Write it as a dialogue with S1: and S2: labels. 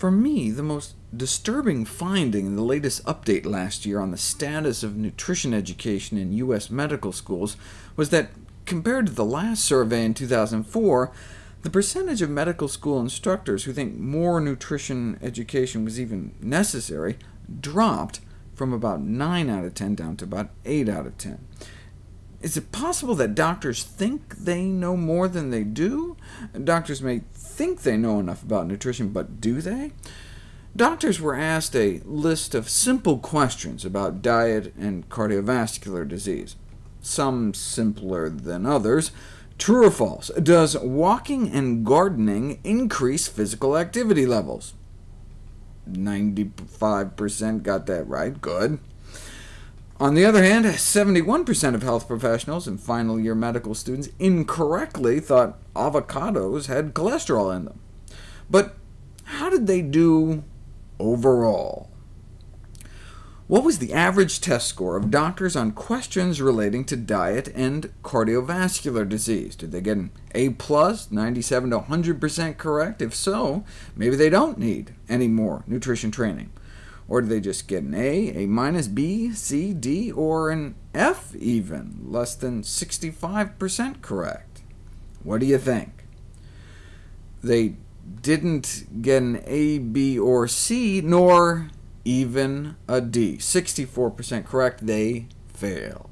S1: For me, the most disturbing finding in the latest update last year on the status of nutrition education in U.S. medical schools was that, compared to the last survey in 2004, the percentage of medical school instructors who think more nutrition education was even necessary dropped from about 9 out of 10 down to about 8 out of 10. Is it possible that doctors think they know more than they do? Doctors may think they know enough about nutrition, but do they? Doctors were asked a list of simple questions about diet and cardiovascular disease, some simpler than others. True or false, does walking and gardening increase physical activity levels? 95% got that right, good. On the other hand, 71% of health professionals and final-year medical students incorrectly thought avocados had cholesterol in them. But how did they do overall? What was the average test score of doctors on questions relating to diet and cardiovascular disease? Did they get an A+, 97 to 100% correct? If so, maybe they don't need any more nutrition training. Or do they just get an A, A minus, B, C, D, or an F even, less than 65% correct? What do you think? They didn't get an A, B, or C, nor even a D. 64% correct, they fail.